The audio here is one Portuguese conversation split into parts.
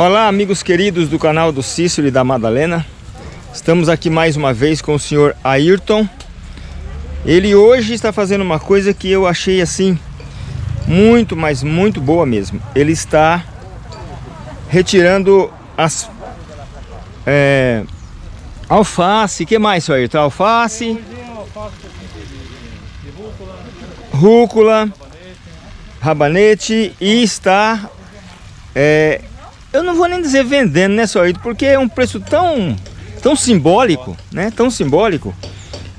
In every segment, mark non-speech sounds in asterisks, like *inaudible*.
Olá, amigos queridos do canal do Cícero e da Madalena. Estamos aqui mais uma vez com o senhor Ayrton. Ele hoje está fazendo uma coisa que eu achei assim muito, mas muito boa mesmo. Ele está retirando as é, alface, que mais, senhor Ayrton? Alface, rúcula, rabanete e está é, eu não vou nem dizer vendendo, né, só porque é um preço tão, tão simbólico, né, tão simbólico,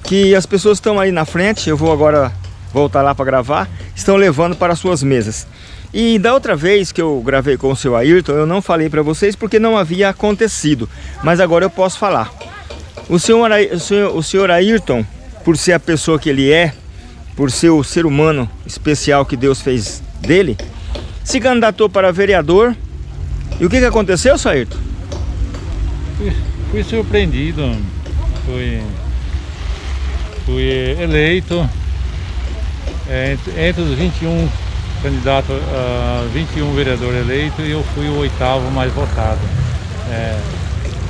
que as pessoas estão aí na frente, eu vou agora voltar lá para gravar, estão levando para suas mesas. E da outra vez que eu gravei com o seu Ayrton, eu não falei para vocês porque não havia acontecido, mas agora eu posso falar. O senhor, o senhor, o senhor Ayrton, por ser a pessoa que ele é, por ser o ser humano especial que Deus fez dele, se candidatou para vereador e o que, que aconteceu, Sairto? Fui, fui surpreendido, fui, fui eleito é, entre, os 21 candidatos, uh, 21 vereadores eleitos e eu fui o oitavo mais votado. É,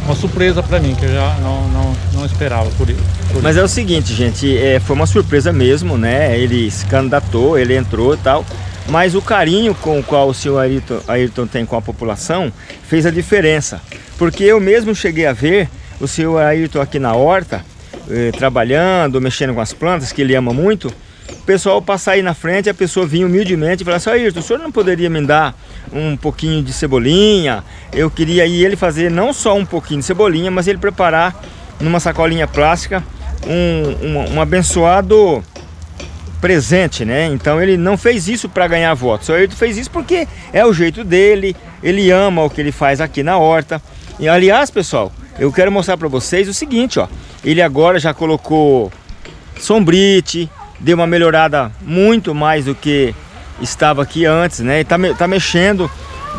uma surpresa para mim, que eu já não, não, não esperava por, por Mas é o seguinte, gente, é, foi uma surpresa mesmo, né? Ele se candidatou, ele entrou e tal. Mas o carinho com o qual o senhor Ayrton, Ayrton tem com a população fez a diferença. Porque eu mesmo cheguei a ver o senhor Ayrton aqui na horta, eh, trabalhando, mexendo com as plantas, que ele ama muito. O pessoal passar aí na frente, a pessoa vinha humildemente e falar assim, Ayrton, o senhor não poderia me dar um pouquinho de cebolinha? Eu queria ir ele fazer não só um pouquinho de cebolinha, mas ele preparar numa sacolinha plástica um, um, um abençoado presente, né? Então ele não fez isso para ganhar votos, só ele fez isso porque é o jeito dele, ele ama o que ele faz aqui na horta. E aliás, pessoal, eu quero mostrar para vocês o seguinte, ó. Ele agora já colocou sombrite, deu uma melhorada muito mais do que estava aqui antes, né? Ele tá, tá mexendo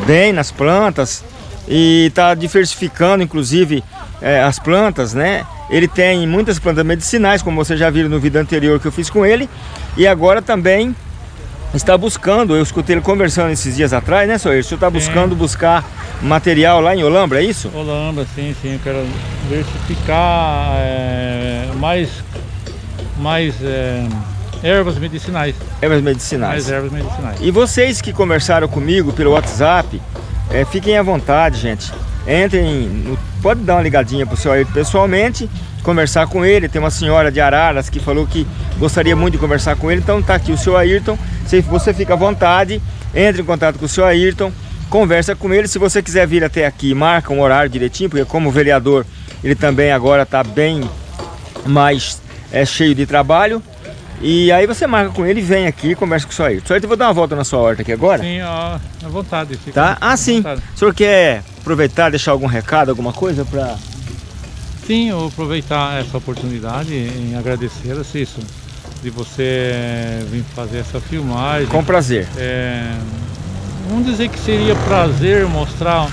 bem nas plantas e tá diversificando, inclusive, é, as plantas, né? Ele tem muitas plantas medicinais, como vocês já viram no vídeo anterior que eu fiz com ele. E agora também está buscando, eu escutei ele conversando esses dias atrás, né, senhor? O senhor está buscando buscar material lá em Olambra, é isso? Olambra, sim, sim. Eu quero diversificar é, mais, mais é, ervas medicinais. Ervas medicinais. Mais ervas medicinais. E vocês que conversaram comigo pelo WhatsApp, é, fiquem à vontade, gente. Entrem, no, pode dar uma ligadinha para o senhor pessoalmente conversar com ele. Tem uma senhora de Araras que falou que gostaria muito de conversar com ele. Então tá aqui o seu Ayrton. Se você fica à vontade, entre em contato com o seu Ayrton, conversa com ele. Se você quiser vir até aqui, marca um horário direitinho, porque como vereador ele também agora está bem mais é, cheio de trabalho. E aí você marca com ele, vem aqui e conversa com o Ayrton. Só eu vou dar uma volta na sua horta aqui agora? Sim, ó, à vontade. Tá? Ah, sim. O senhor quer aproveitar, deixar algum recado, alguma coisa para Sim, eu aproveitar essa oportunidade em agradecer a Cício de você vir fazer essa filmagem. Com prazer. É, vamos dizer que seria prazer mostrar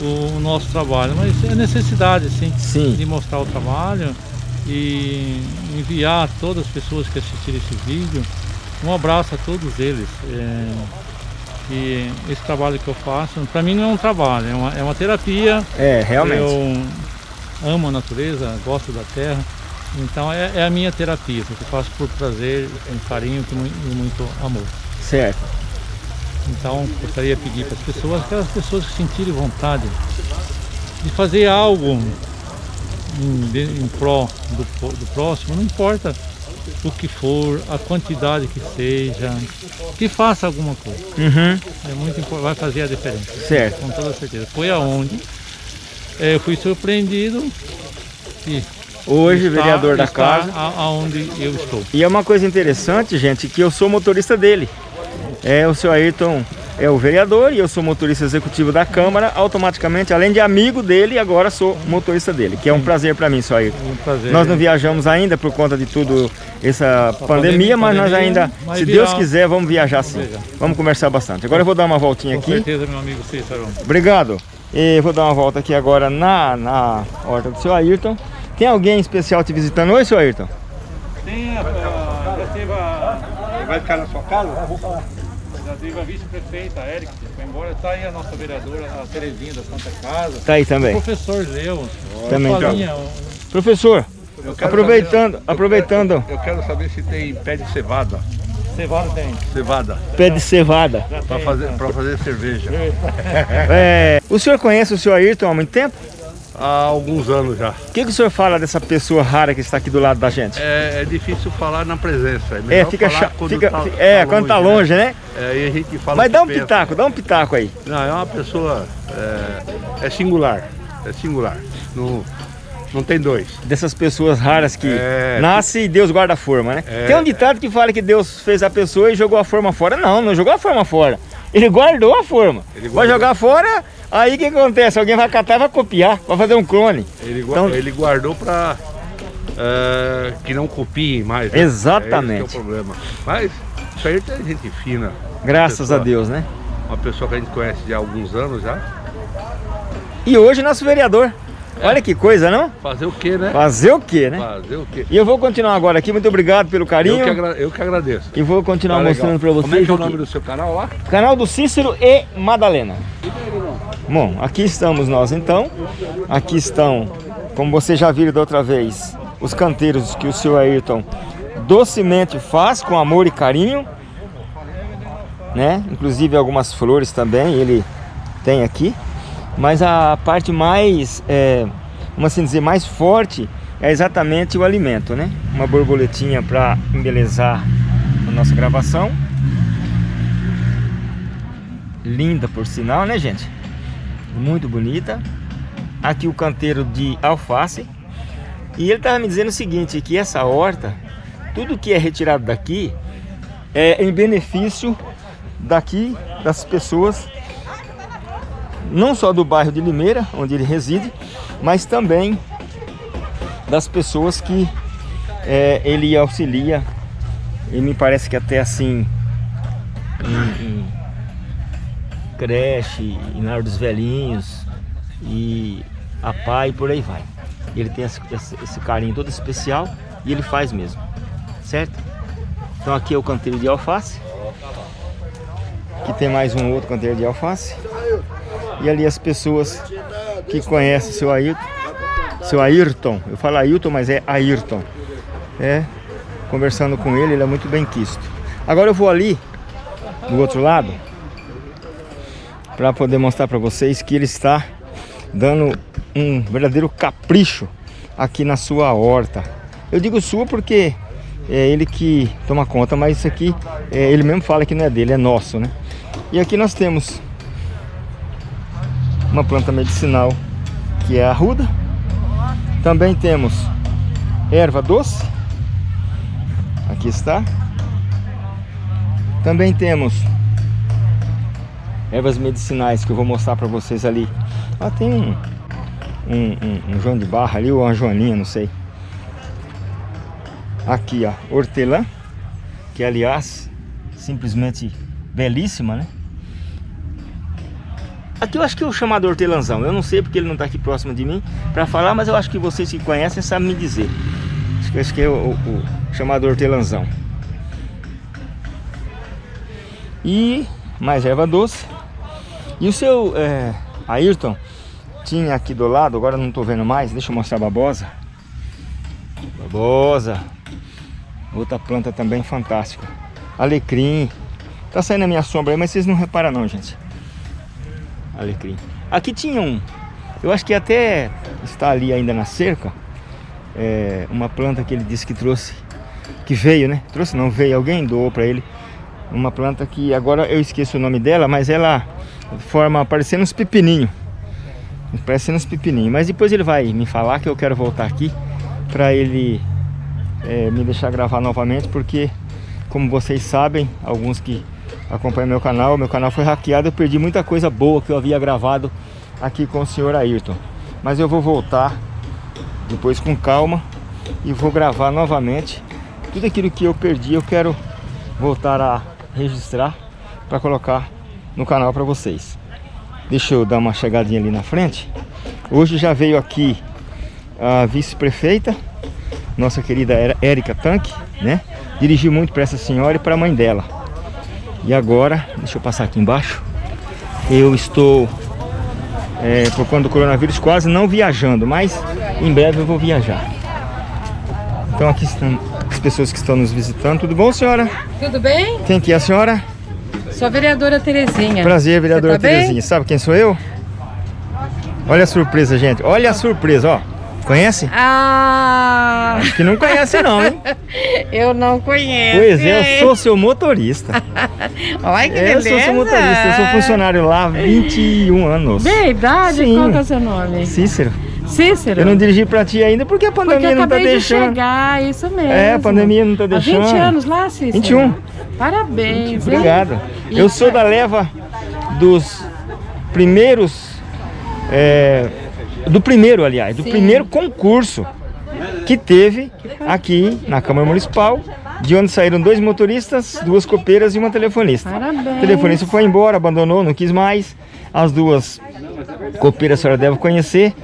o, o, nosso trabalho, mas é necessidade sim, sim, de mostrar o trabalho e enviar a todas as pessoas que assistiram esse vídeo um abraço a todos eles. É, e esse trabalho que eu faço, para mim não é um trabalho, é uma, é uma terapia. É, realmente. Eu, amo a natureza, gosto da terra. Então é, é a minha terapia, que eu faço por prazer, com carinho e muito, muito amor. Certo. Então gostaria de pedir para as pessoas, aquelas pessoas que sentirem vontade de fazer algo em, em pró do, do próximo, não importa o que for, a quantidade que seja, que faça alguma coisa. Uhum. É muito importante, vai fazer a diferença. Certo. Com toda certeza. Foi aonde é, eu fui surpreendido e Hoje, está, vereador da casa. Aonde eu estou. E é uma coisa interessante, gente, que eu sou motorista dele. É, o seu Ayrton é o vereador e eu sou motorista executivo da Câmara. Automaticamente, além de amigo dele, agora sou motorista dele, que é um prazer para mim, seu Ayrton. Um prazer, nós não viajamos ainda por conta de tudo essa pandemia, pandemia, mas nós ainda, se Deus quiser, vamos viajar sim. Vamos conversar bastante. Agora eu vou dar uma voltinha Com aqui. Com certeza, meu amigo Cícero. Obrigado. E vou dar uma volta aqui agora na, na horta do seu Ayrton. Tem alguém especial te visitando hoje, seu Ayrton? Tem, a, já teve a... Vai ficar na sua casa? Já teve a vice-prefeita, Eric, que foi embora. Está aí a nossa vereadora, a Terezinha da Santa Casa. Tá aí também. O professor Leu. Também tá. Um- Professor, aproveitando, aproveitando, Eu quero saber se tem pé de cevada. Cevada tem. Cevada. pé de cevada. Pra fazer, pra fazer cerveja. É, o senhor conhece o senhor Ayrton há muito tempo? Há alguns anos já. O que, que o senhor fala dessa pessoa rara que está aqui do lado da gente? É, é difícil falar na presença. É, É, fica falar chato. quando Fica, tá- é, tá quando tá longe, né? É, aí a gente fala Mas dá um pensa. pitaco, dá um pitaco aí. Não, é uma pessoa. É, é singular. É singular. Não, não tem dois. Dessas pessoas raras que É. nasce e Deus guarda a forma, né? É. Tem um ditado que fala que Deus fez a pessoa e jogou a forma fora. Não, não jogou a forma fora. Ele guardou a forma. Vai jogar fora, aí o que acontece? Alguém vai catar e vai copiar, vai fazer um clone. Ele, Então- ele guardou pra é, que não copiem mais. né? Exatamente. É esse é o problema. Mas isso aí tem gente fina. Graças Pessoa- a Deus, né? Uma pessoa que a gente conhece de há alguns anos já. E hoje nosso vereador. Olha que coisa, não? Fazer o quê, né? Fazer o quê, né? Fazer o quê? E eu vou continuar agora aqui. Muito obrigado pelo Eu carinho. que, agra- eu que agradeço. E vou continuar Tá mostrando pra vocês. Como é que é o nome do seu canal lá? Canal do Cícero e Madalena. Bom, aqui estamos nós então. Aqui estão, como vocês já viram da outra vez, os canteiros que o senhor Ayrton docemente faz com amor e carinho. Né? Inclusive algumas flores também ele tem aqui. Mas a parte mais, é, vamos assim dizer, mais forte é exatamente o alimento, né? Uma borboletinha para embelezar a nossa gravação. Linda por sinal, né gente? Muito bonita. Aqui o canteiro de alface. E ele estava me dizendo o seguinte, que essa horta, tudo que é retirado daqui é em benefício daqui das pessoas, não só do bairro de Limeira, onde ele reside, mas também das pessoas que é, ele auxilia. E me parece que até assim em- em creche, em lar dos velhinhos e a pai por aí vai. Ele tem esse, esse- carinho todo especial e ele faz mesmo, certo? Então aqui é o canteiro de alface. Aqui tem mais um outro canteiro de alface. E ali as pessoas que conhecem seu Ayrton, seu Ayrton, eu falo Ayrton, mas é Ayrton. É, conversando com ele, ele é muito bem quisto. Agora eu vou ali, do outro lado, para poder mostrar para vocês que ele está dando um verdadeiro capricho aqui na sua horta. Eu digo sua porque é ele que toma conta, mas isso aqui é, ele mesmo fala que não é dele, é nosso, né? E aqui nós temos uma planta medicinal que é a arruda. Também temos erva doce. Aqui está. Também temos ervas medicinais que eu vou mostrar para vocês ali. Ah, tem um, um, um, um João de Barra ali, ou uma Joaninha, não sei. Aqui, ó, hortelã, que aliás, simplesmente belíssima, né? Aqui eu acho que é o chamado hortelãzão. Eu não sei porque ele não está aqui próximo de mim para falar, mas eu acho que vocês que conhecem sabem me dizer. Acho que, acho que é o, o, o. E mais erva doce. E o seu é, Ayrton tinha aqui do lado, agora não estou vendo mais, deixa eu mostrar a babosa. Babosa. Outra planta também fantástica. Alecrim. Tá saindo a minha sombra aí, mas vocês não reparam não, gente. Alecrim. Aqui tinha um, eu acho que até está ali ainda na cerca, é, uma planta que ele disse que trouxe, que veio, né? Trouxe não, veio, alguém doou para ele. Uma planta que agora eu esqueço o nome dela, mas ela forma parecendo uns pepininhos. Parecendo uns pepininhos. Mas depois ele vai me falar que eu quero voltar aqui para ele é, me deixar gravar novamente, porque como vocês sabem, alguns que acompanham meu canal, meu canal foi hackeado, eu perdi muita coisa boa que eu havia gravado aqui com o senhor Ayrton. Mas eu vou voltar depois com calma e vou gravar novamente tudo aquilo que eu perdi, eu quero voltar a registrar para colocar no canal para vocês. Deixa eu dar uma chegadinha ali na frente. Hoje já veio aqui a vice-prefeita, nossa querida Érica Tanque, né? Dirigi muito para essa senhora e para a mãe dela. E agora, deixa eu passar aqui embaixo. Eu estou, é, por conta do coronavírus, quase não viajando, mas em breve eu vou viajar. Então aqui estão as pessoas que estão nos visitando. Tudo bom, senhora? Tudo bem? Quem que é a senhora? Sou a vereadora Terezinha. Prazer, vereadora tá bem? Terezinha. Sabe quem sou eu? Olha a surpresa, gente. Olha a surpresa, ó. Conhece? Ah, Acho que não conhece não, hein? *laughs* eu não conheço. Pois é, eu sou seu motorista. *laughs* Olha que Eu beleza. sou seu motorista, eu sou funcionário lá há 21 anos. Verdade? Sim. Qual que é o seu nome? Cícero, Cícero. eu não dirigi pra ti ainda porque a Porque pandemia eu não tá de deixando. chegar, isso mesmo. É, a pandemia não tá Há 20 deixando. anos lá, Cícero? 21. Parabéns. hein? Obrigado. E- Eu sou da leva dos primeiros. é, do primeiro, aliás, do Sim. primeiro concurso que teve aqui na Câmara Municipal, de onde saíram dois motoristas, duas copeiras e uma telefonista. Parabéns. O telefonista foi embora, abandonou, não quis mais. As duas copeiras a senhora deve conhecer.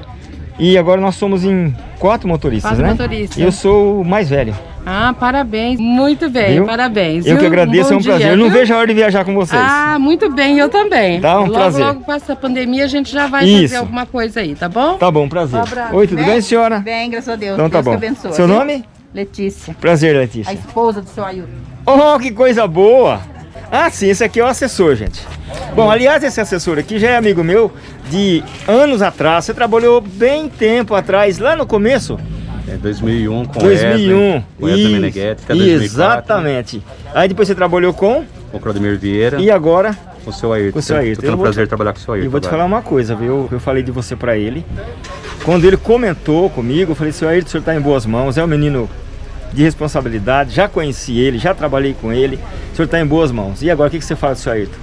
E agora nós somos em quatro motoristas, Quatro né? motoristas. Eu sou o mais velho. Ah, parabéns. Muito bem, Viu? parabéns. Eu que viu? agradeço, bom é um prazer. dia, Eu não viu? vejo a hora de viajar com vocês. Ah, muito bem, eu também. Tá, um logo, prazer. Logo passa a pandemia, a gente já vai Isso. fazer alguma coisa aí, tá bom? Tá bom, prazer. Um abraço. Oi, tudo Né? bem, senhora? Bem, graças a Deus. Então tá Deus bom. que abençoe. Seu viu? nome? Letícia, Prazer, a Letícia. esposa do seu Ailton. Oh, que coisa boa! Ah, sim, esse aqui é o assessor, gente. Bom, aliás, esse assessor aqui já é amigo meu de anos atrás. Você trabalhou bem tempo atrás, lá no começo? É 2001 com 2001. o Wesley Isso, Meneghetti, até 2004. Exatamente. Aí depois você trabalhou com Com o Claudemir Vieira, e agora com o seu Ayrton. com o seu Ayrton. Tô tendo prazer te- trabalhar com o seu Ayrton. eu vou te agora. falar uma coisa, viu? Eu falei de você pra ele. Quando ele comentou comigo, eu falei, seu Ayrton, o senhor tá em boas mãos, é um menino de responsabilidade, já conheci ele, já trabalhei com ele, o senhor tá em boas mãos. E agora, o que, que você fala do seu Ayrton?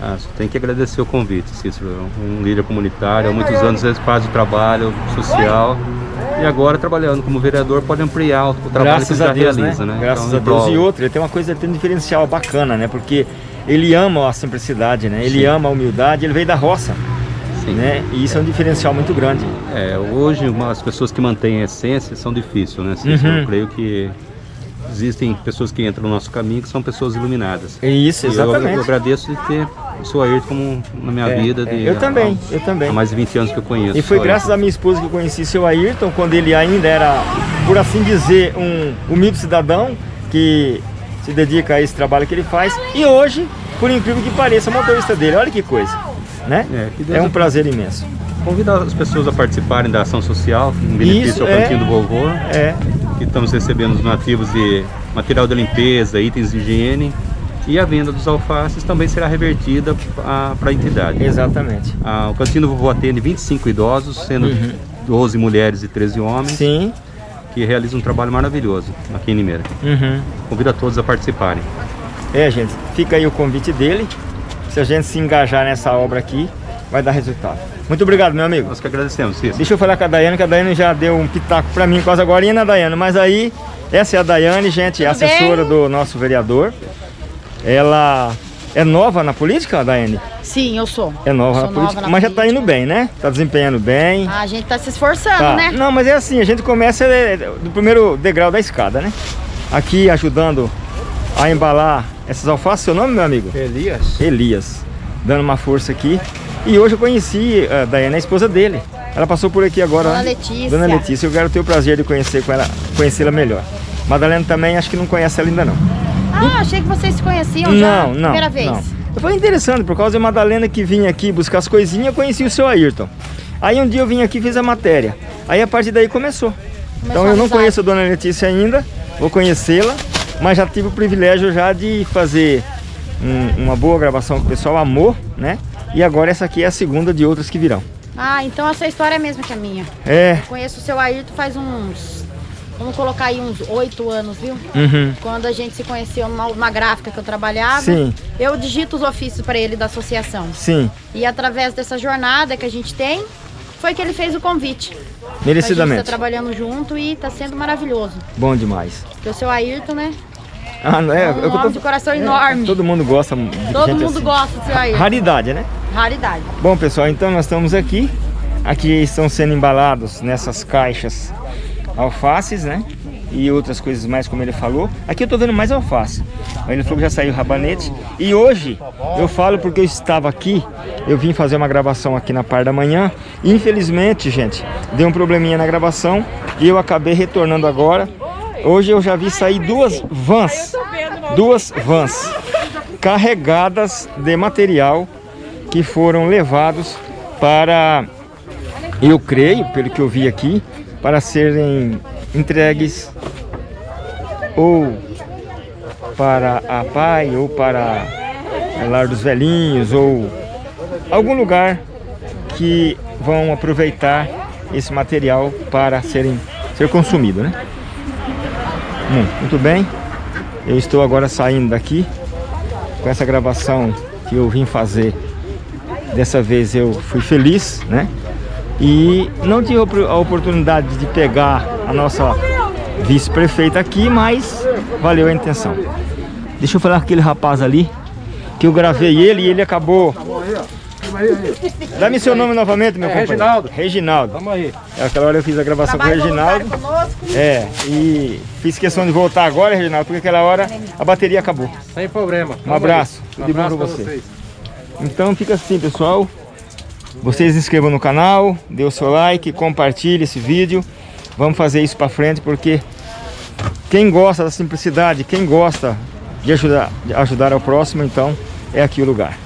Ah, só tem que agradecer o convite, Cícero. Um líder comunitário, há muitos anos faz o trabalho social. E agora, trabalhando como vereador, pode ampliar o trabalho Graças que a já Deus, realiza, né? né? Graças Então, a Deus. E outra, ele tem uma coisa, ele tem um diferencial bacana, né? Porque ele ama a simplicidade, né? Ele Sim. ama a humildade, ele veio da roça, Sim. né? E isso é um diferencial muito grande. É, hoje as pessoas que mantêm a essência são difíceis, né? Uhum. Eu creio que existem pessoas que entram no nosso caminho que são pessoas iluminadas. É isso, E eu, eu exatamente. agradeço de ter o seu Ayrton como na minha É, vida. é. De, Eu também, há- eu também. Há mais de 20 anos que eu conheço. E foi o graças à minha esposa que eu conheci seu Ayrton, quando ele ainda era, por assim dizer, um humilde cidadão que se dedica a esse trabalho que ele faz. E hoje, por incrível que pareça, motorista dele. Olha que coisa, né? É, É um prazer imenso. Convidar as pessoas a participarem da ação social em benefício Isso, ao é. Cantinho do Vovô. É, Estamos recebendo os nativos de material de limpeza, itens de higiene. E a venda dos alfaces também será revertida para a entidade. exatamente. Ah, o Cantinho do Vovô atende 25 idosos, sendo 12 mulheres e 13 homens, Uhum. Sim. que realizam um trabalho maravilhoso aqui em Limeira. Uhum. Convido a todos a participarem. É, gente, fica aí o convite dele. Se a gente se engajar nessa obra aqui, vai dar resultado. Muito obrigado, meu amigo. Nós que agradecemos, Cícero. Deixa eu falar com a Daiane, que a Daiane já deu um pitaco pra mim quase agora, né, Daiane? Mas aí, essa é a Daiane, gente, é Tudo assessora bem? do nosso vereador. Ela é nova na política, Daiane? Sim, eu sou. É nova Sou na política, na mas já tá política. indo bem, né? Tá desempenhando bem. A gente tá se esforçando, Tá. né? Não, mas é assim, a gente começa é, do primeiro degrau da escada, né? Aqui ajudando a embalar essas alfaces. Seu nome, meu amigo? Elias? Elias, dando uma força aqui. E hoje eu conheci a Daiane, a esposa dele. Ela passou por aqui agora. Dona né? Letícia. Dona Letícia, eu quero ter o prazer de conhecer com ela, conhecê-la melhor. Madalena também, acho que não conhece ela ainda não. Ah, achei que vocês se conheciam já. Não, não. Primeira vez. não. Foi interessante, por causa de Madalena que vinha aqui buscar as coisinhas, eu conheci o seu Ayrton. Aí um dia eu vim aqui e fiz a matéria. Aí a partir daí começou. então a eu não conheço a Dona Letícia ainda, vou conhecê-la, mas já tive o privilégio já de fazer um- uma boa gravação que o pessoal amou, né? E agora essa aqui é a segunda de outras que virão. Ah, então essa história é a mesma que a minha. É. Conheço o seu Ayrton faz uns. Vamos colocar aí uns oito anos, viu? Uhum. Quando a gente se conheceu numa, numa gráfica que eu trabalhava. Sim. Eu digito os ofícios para ele da associação. Sim, E através dessa jornada que a gente tem, foi que ele fez o convite. A gente merecidamente. trabalhando junto e está sendo maravilhoso. Bom demais. Porque o seu Ayrton, né? Ah, não é? É um eu eu homem de coração enorme. Todo mundo gosta Todo mundo assim. gosta do seu Ayrton. Raridade, né? Raridade. Bom, pessoal, então nós estamos aqui. Aqui estão sendo embalados nessas caixas alfaces, né? E outras coisas mais, como ele falou. Aqui eu tô vendo mais alface. Ele falou que já saiu rabanete. E hoje, eu falo porque eu estava aqui, eu vim fazer uma gravação aqui na parte da manhã. Infelizmente, gente, deu um probleminha na gravação e eu acabei retornando agora. Hoje eu já vi sair duas vans, duas vans carregadas de material que foram levados para, eu creio, pelo que eu vi aqui, para serem entregues ou para a pai ou para lar dos velhinhos ou algum lugar que vão aproveitar esse material para serem ser consumido, né? Muito bem, eu estou agora saindo daqui com essa gravação que eu vim fazer. Dessa vez eu fui feliz, né? E não tive a oportunidade de pegar a nossa vice-prefeita aqui, mas valeu a intenção. Deixa eu falar com aquele rapaz ali, que eu gravei ele e ele acabou... Dá-me seu nome novamente, meu é, companheiro. Reginaldo. Reginaldo. Vamos aí. Aquela hora eu fiz a gravação Trabalho com o Reginaldo. É, e fiz questão de voltar agora, Reginaldo, porque aquela hora a bateria acabou. Sem problema. Um abraço. Tudo de bom pra você. Vocês. Então fica assim, pessoal. Vocês se inscrevam no canal, dê o seu like, compartilhe esse vídeo. Vamos fazer isso para frente porque quem gosta da simplicidade, quem gosta de ajudar, de ajudar ao próximo, então é aqui o lugar.